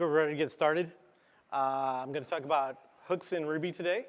think we're ready to get started. Uh, I'm going to talk about hooks in Ruby today.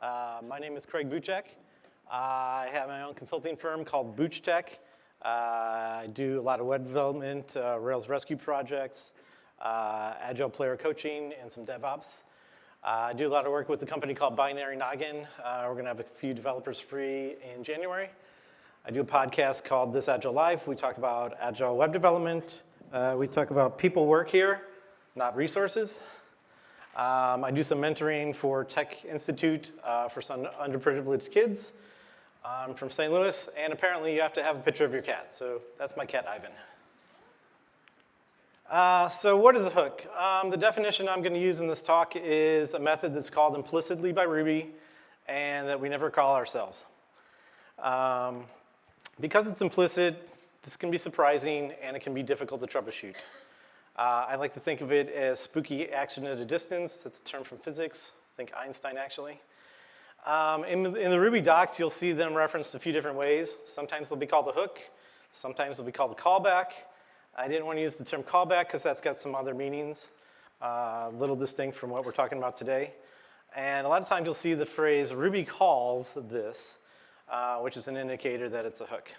Uh, my name is Craig Buchek. Uh, I have my own consulting firm called BoochTek. Uh, I do a lot of web development, uh, Rails rescue projects, uh, agile player coaching, and some DevOps. I do a lot of work with a company called Binary Noggin. we're going to have a few developers free in January. I do a podcast called This Agile Life. We talk about agile web development. we talk about people work here not resources. Um, I do some mentoring for Tech Institute uh, for some underprivileged kids. I'm from St. Louis, and apparently you have to have a picture of your cat. So that's my cat, Ivan. Uh, so what is a hook? Um, the definition I'm going to use in this talk is a method that's called implicitly by Ruby and that we never call ourselves. Um, because it's implicit, this can be surprising and it can be difficult to troubleshoot. Uh, I like to think of it as spooky action at a distance. That's a term from physics. I think Einstein, actually. Um, in, in, the Ruby docs, you'll see them referenced a few different ways. Sometimes they'll be called the hook. Sometimes they'll be called the callback. I didn't want to use the term callback because that's got some other meanings, uh, a little distinct from what we're talking about today. And a lot of times you'll see the phrase Ruby calls this, uh, which is an indicator that it's a hook.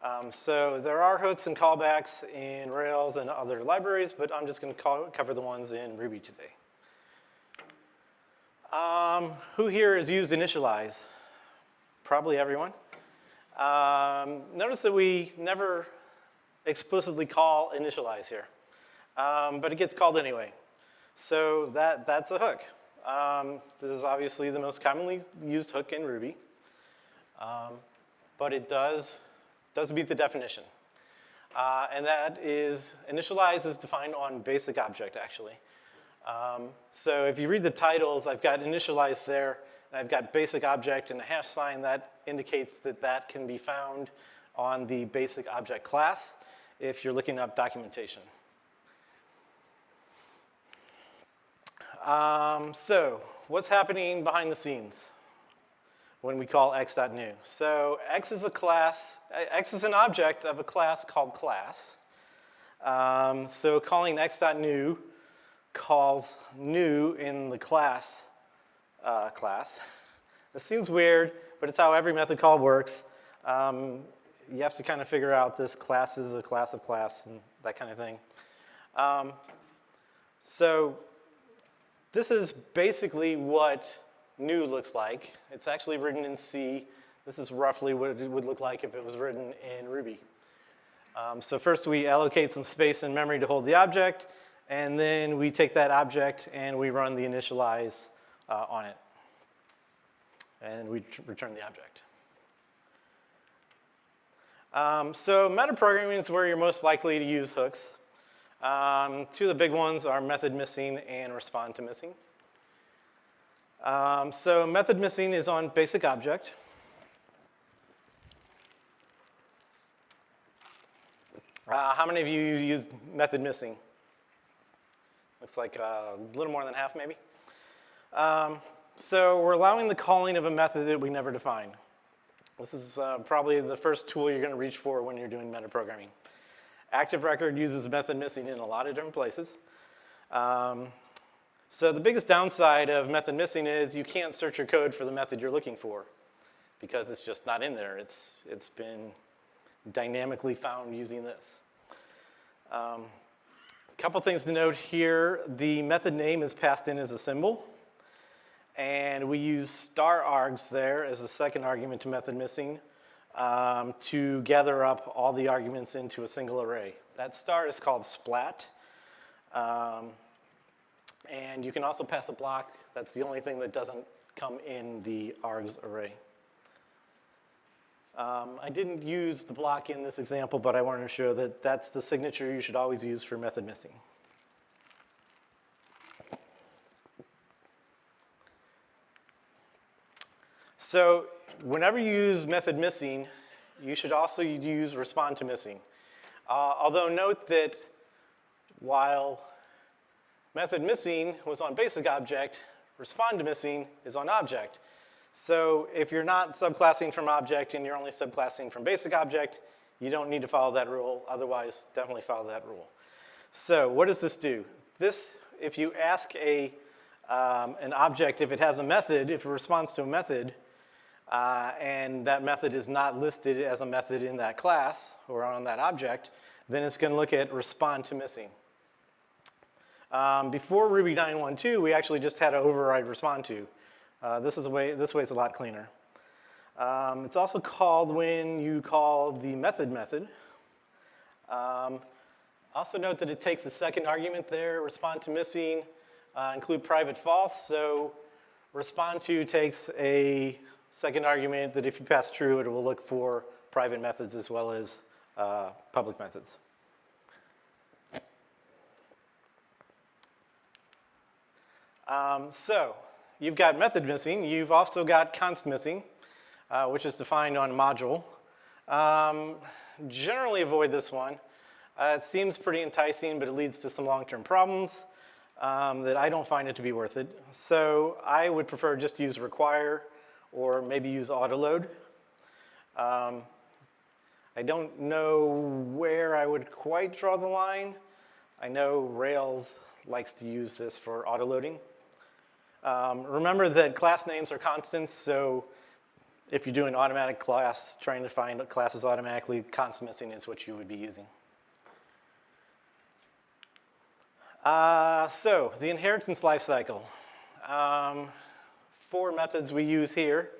Um, so there are hooks and callbacks in Rails and other libraries, but I'm just going to cover the ones in Ruby today. Um, who here has used initialize? Probably everyone. Um, notice that we never explicitly call initialize here, um, but it gets called anyway. So that, that's a hook. Um, this is obviously the most commonly used hook in Ruby, um, but it does does meet the definition. Uh, and that is, initialize is defined on basic object, actually. Um, so if you read the titles, I've got initialize there, and I've got basic object and a hash sign that indicates that that can be found on the basic object class if you're looking up documentation. Um, so what's happening behind the scenes? When we call x.new. So x is a class, x is an object of a class called class. Um, so calling x.new calls new in the class uh, class. This seems weird, but it's how every method call works. Um, you have to kind of figure out this class is a class of class and that kind of thing. Um, so this is basically what new looks like. It's actually written in C. This is roughly what it would look like if it was written in Ruby. Um, so first we allocate some space in memory to hold the object, and then we take that object and we run the initialize uh, on it. And we return the object. Um, so metaprogramming is where you're most likely to use hooks. Um, two of the big ones are method missing and respond to missing. Um, so method missing is on basic object. Uh, how many of you use method missing? Looks like uh, a little more than half maybe. Um, so we're allowing the calling of a method that we never define. This is uh, probably the first tool you're going to reach for when you're doing metaprogramming. Active Record uses method missing in a lot of different places. Um, so the biggest downside of method missing is you can't search your code for the method you're looking for because it's just not in there. It's, it's been dynamically found using this. Um, a couple things to note here. The method name is passed in as a symbol. And we use star args there as the second argument to method missing um, to gather up all the arguments into a single array. That star is called splat. Um, and you can also pass a block. That's the only thing that doesn't come in the args array. Um, I didn't use the block in this example, but I wanted to show that that's the signature you should always use for method missing. So whenever you use method missing, you should also use respond to missing. Uh, although note that while Method missing was on basic object, respond to missing is on object. So if you're not subclassing from object and you're only subclassing from basic object, you don't need to follow that rule. Otherwise, definitely follow that rule. So what does this do? This, if you ask a, um, an object if it has a method, if it responds to a method, uh, and that method is not listed as a method in that class or on that object, then it's going to look at respond to missing. Um, before Ruby 9.1.2, we actually just had to override respond to. Uh, this is a way. This way is a lot cleaner. Um, it's also called when you call the method method. Um, also note that it takes a second argument there, respond to missing, uh, include private false. So respond to takes a second argument that if you pass true, it will look for private methods as well as uh, public methods. Um, so you've got method missing. You've also got const missing, uh, which is defined on module. Um, generally avoid this one. Uh, it seems pretty enticing, but it leads to some long-term problems um, that I don't find it to be worth it. So I would prefer just to use require or maybe use autoload. Um, I don't know where I would quite draw the line. I know Rails likes to use this for autoloading. Um, remember that class names are constants, so if you do an automatic class, trying to find classes automatically, const missing is what you would be using. Uh, so, the inheritance lifecycle. Um, four methods we use here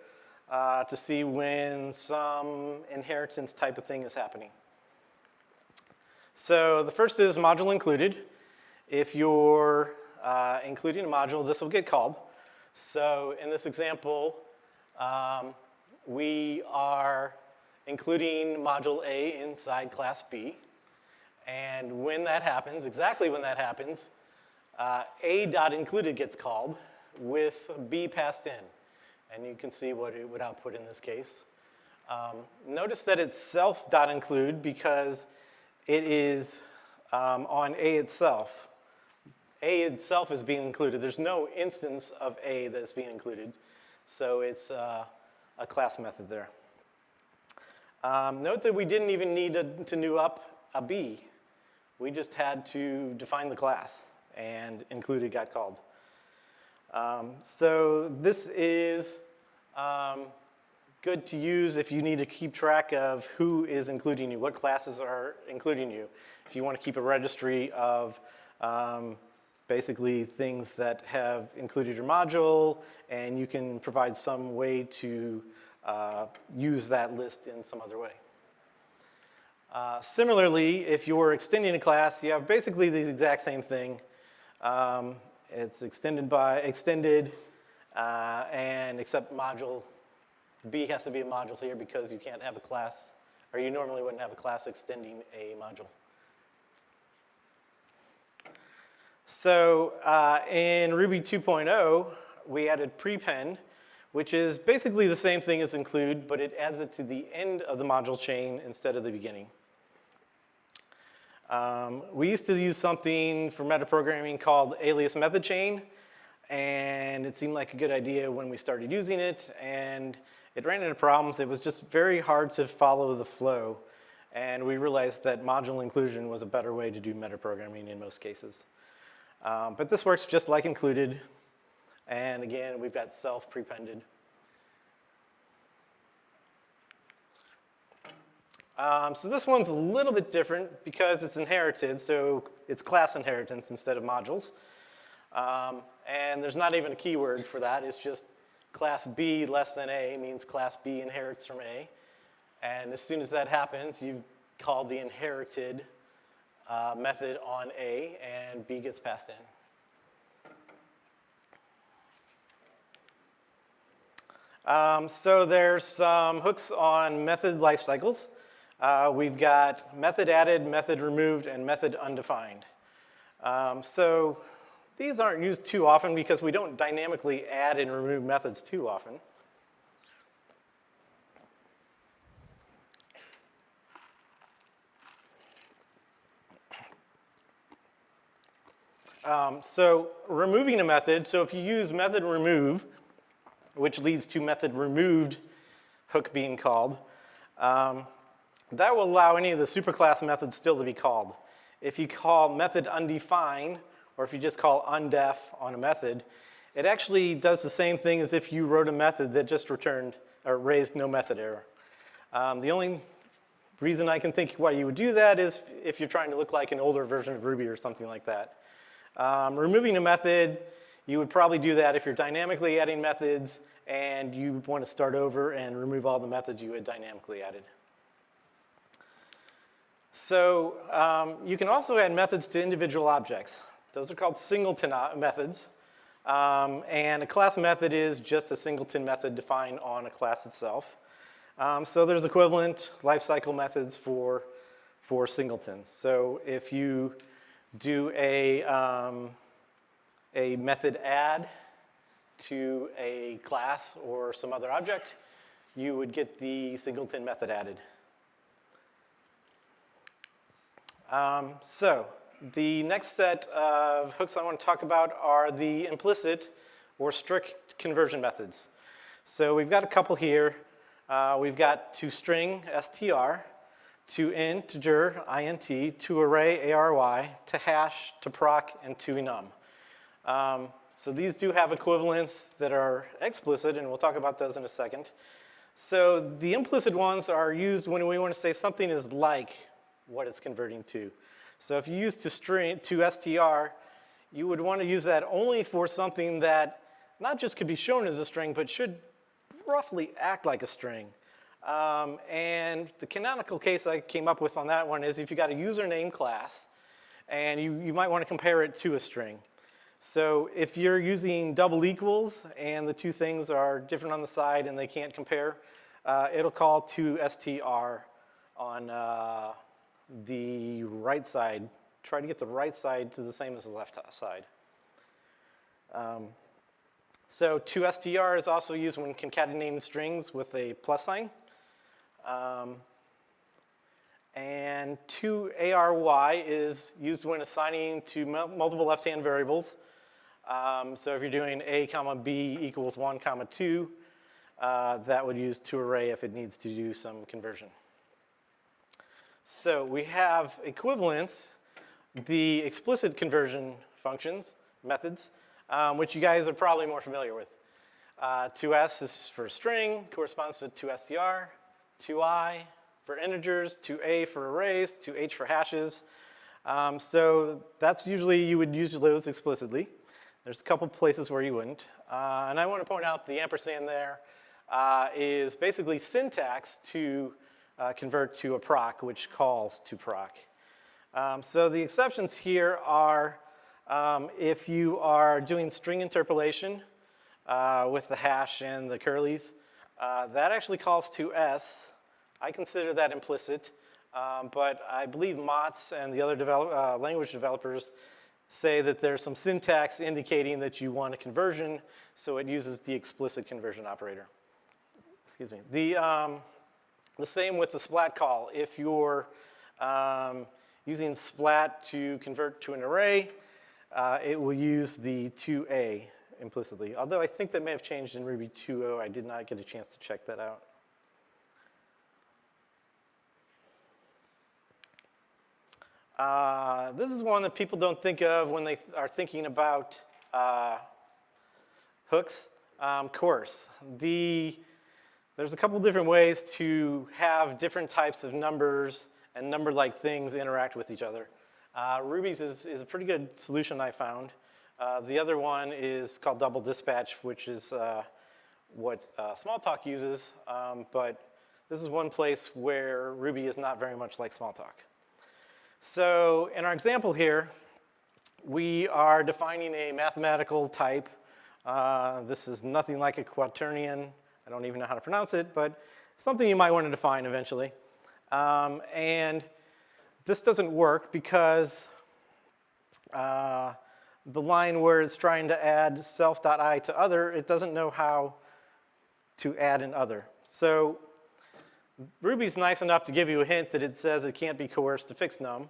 uh, to see when some inheritance type of thing is happening. So the first is module included. If you're uh, including a module, this will get called. So in this example, um, we are including module A inside class B. And when that happens, exactly when that happens, uh, A dot included gets called with B passed in. And you can see what it would output in this case. Um, notice that it's self dot include because it is um, on A itself. A itself is being included. There's no instance of A that's being included. So it's uh, a class method there. Um, note that we didn't even need a, to new up a B. We just had to define the class and included got called. Um, so this is um, good to use if you need to keep track of who is including you, what classes are including you. If you want to keep a registry of um, basically things that have included your module, and you can provide some way to uh, use that list in some other way. Uh, similarly, if you're extending a class, you have basically the exact same thing. Um, it's extended by extended, uh, and except module B has to be a module here because you can't have a class, or you normally wouldn't have a class extending a module. So uh, in Ruby 2.0, we added prepend, which is basically the same thing as include, but it adds it to the end of the module chain instead of the beginning. Um, we used to use something for metaprogramming called alias method chain, and it seemed like a good idea when we started using it, and it ran into problems. It was just very hard to follow the flow, and we realized that module inclusion was a better way to do metaprogramming in most cases. Um, but this works just like included. And again, we've got self prepended. Um, so this one's a little bit different because it's inherited, so it's class inheritance instead of modules. Um, and there's not even a keyword for that. It's just class B less than A means class B inherits from A. And as soon as that happens, you've called the inherited uh, method on A, and B gets passed in. Um, so there's some hooks on method life cycles. Uh, we've got method added, method removed, and method undefined. Um, so these aren't used too often because we don't dynamically add and remove methods too often. Um, so removing a method, so if you use method remove, which leads to method removed hook being called, um, that will allow any of the superclass methods still to be called. if you call method undefined, or if you just call undef on a method, it actually does the same thing as if you wrote a method that just returned or raised no method error. Um, the only reason I can think why you would do that is if you're trying to look like an older version of Ruby or something like that. Um, removing a method, you would probably do that if you're dynamically adding methods and you want to start over and remove all the methods you had dynamically added. So um, you can also add methods to individual objects. Those are called singleton methods. Um, and a class method is just a singleton method defined on a class itself. Um, so there's equivalent lifecycle methods for, for singletons. So if you do a, um, a method add to a class or some other object, you would get the singleton method added. Um, so the next set of hooks I want to talk about are the implicit or strict conversion methods. So we've got a couple here. Uh, we've got to string, str, to integer, int, to array, ary, to hash, to proc, and to enum. Um, so these do have equivalents that are explicit, and we'll talk about those in a second. So the implicit ones are used when we want to say something is like what it's converting to. So if you use to string to str, you would want to use that only for something that not just could be shown as a string, but should roughly act like a string. Um, and the canonical case I came up with on that one is if you got a username class, and you, you might want to compare it to a string. So if you're using double equals and the two things are different on the side and they can't compare, uh, it'll call to str on uh, the right side. Try to get the right side to the same as the left side. Um, so to str is also used when concatenating strings with a plus sign. Um, and 2ARY is used when assigning to multiple left-hand variables. Um, so if you're doing a comma b equals 1 comma 2, uh, that would use to array if it needs to do some conversion. So we have equivalents, the explicit conversion functions, methods, um, which you guys are probably more familiar with. Uh, 2s is for string, corresponds to 2str, 2i for integers, 2a for arrays, 2h for hashes. Um, so that's usually, you would use those explicitly. There's a couple places where you wouldn't. Uh, and I want to point out the ampersand there uh, is basically syntax to uh, convert to a proc, which calls to proc. Um, so the exceptions here are um, if you are doing string interpolation uh, with the hash and the curlies, uh, that actually calls to s. I consider that implicit, um, but I believe Matz and the other develop, uh, language developers say that there's some syntax indicating that you want a conversion, so it uses the explicit conversion operator. Excuse me. The, um, the same with the splat call. If you're um, using splat to convert to an array, uh, it will use the 2a implicitly. Although I think that may have changed in Ruby 2.0. I did not get a chance to check that out. Uh, this is one that people don't think of when they th are thinking about uh, hooks. Um, course, the, there's a couple different ways to have different types of numbers and number-like things interact with each other. Uh, Ruby's is, is, a pretty good solution I found. Uh, the other one is called double dispatch, which is uh, what uh, Smalltalk uses, um, but this is one place where Ruby is not very much like Smalltalk. So in our example here, we are defining a mathematical type. Uh, this is nothing like a quaternion. I don't even know how to pronounce it, but something you might want to define eventually. Um, and this doesn't work because uh, the line where it's trying to add self.i to other, it doesn't know how to add an other. So Ruby's nice enough to give you a hint that it says it can't be coerced to fix num.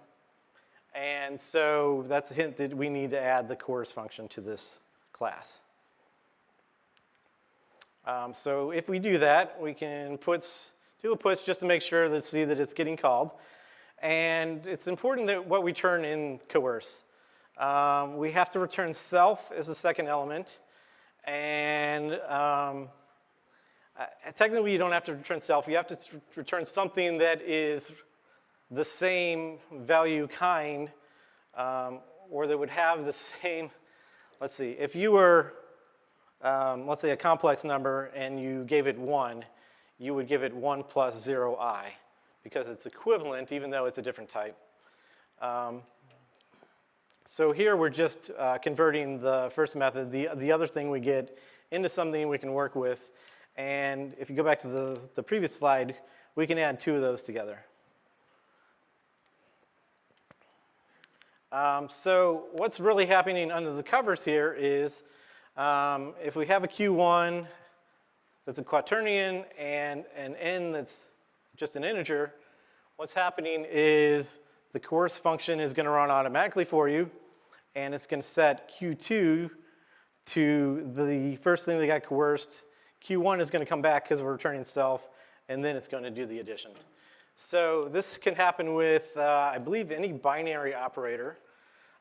And so that's a hint that we need to add the coerce function to this class. Um, so if we do that, we can puts, do a puts just to make sure that see that it's getting called. And it's important that what we turn in coerce. Um, we have to return self as the second element. And um, uh, technically, you don't have to return self. You have to return something that is the same value kind, um, or that would have the same, let's see, if you were, um, let's say, a complex number and you gave it 1, you would give it 1 plus 0i, because it's equivalent even though it's a different type. So here we're just uh, converting the first method, the, the other thing we get, into something we can work with. And if you go back to the, the previous slide, we can add two of those together. Um, so what's really happening under the covers here is um, if we have a Q1 that's a quaternion and an n that's just an integer, what's happening is the coerce function is going to run automatically for you, and it's going to set Q2 to the first thing that got coerced. Q1 is going to come back because we're returning self, and then it's going to do the addition. So this can happen with, uh, I believe, any binary operator.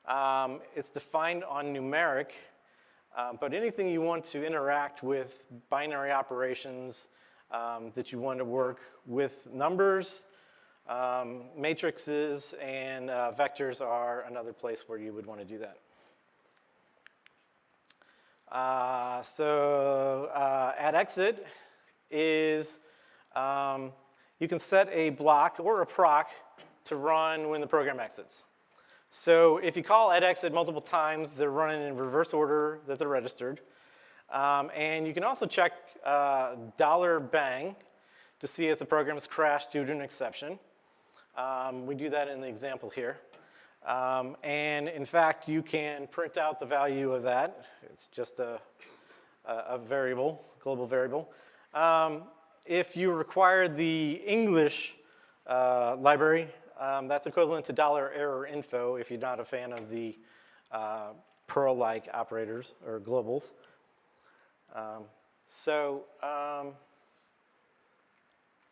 Um, it's defined on numeric, uh, but anything you want to interact with binary operations um, that you want to work with numbers, um, matrices, and uh, vectors are another place where you would want to do that. Uh, so uh, at exit is um, you can set a block or a proc to run when the program exits. So if you call at exit multiple times, they're running in reverse order that they're registered. Um, and you can also check uh, dollar $bang to see if the program has crashed due to an exception. Um, we do that in the example here. Um, and in fact, you can print out the value of that. It's just a, a, a variable, global variable. Um, if you require the English uh, library, um, that's equivalent to dollar error info if you're not a fan of the uh, Perl-like operators or globals. Um, so, um,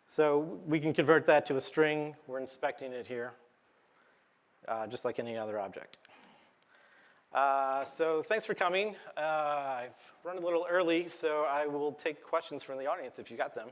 so we can convert that to a string. We're inspecting it here, uh, just like any other object. Uh, so thanks for coming. Uh, I've run a little early, so I will take questions from the audience if you got them.